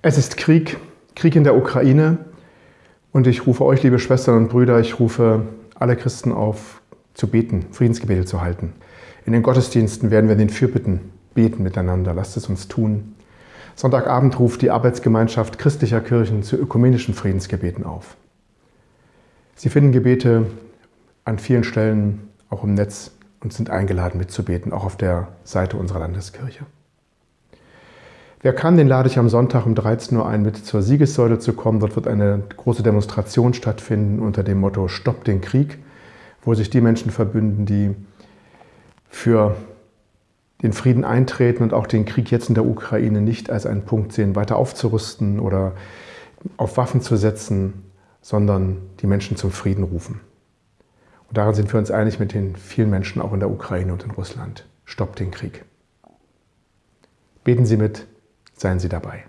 Es ist Krieg, Krieg in der Ukraine. Und ich rufe euch, liebe Schwestern und Brüder, ich rufe alle Christen auf, zu beten, Friedensgebete zu halten. In den Gottesdiensten werden wir den Fürbitten beten miteinander. Lasst es uns tun. Sonntagabend ruft die Arbeitsgemeinschaft christlicher Kirchen zu ökumenischen Friedensgebeten auf. Sie finden Gebete an vielen Stellen, auch im Netz, und sind eingeladen mitzubeten, auch auf der Seite unserer Landeskirche. Wer kann, den lade ich am Sonntag um 13 Uhr ein, mit zur Siegessäule zu kommen. Dort wird eine große Demonstration stattfinden unter dem Motto Stopp den Krieg, wo sich die Menschen verbünden, die für den Frieden eintreten und auch den Krieg jetzt in der Ukraine nicht als einen Punkt sehen, weiter aufzurüsten oder auf Waffen zu setzen, sondern die Menschen zum Frieden rufen. Und daran sind wir uns einig mit den vielen Menschen auch in der Ukraine und in Russland. Stopp den Krieg. Beten Sie mit, Seien Sie dabei.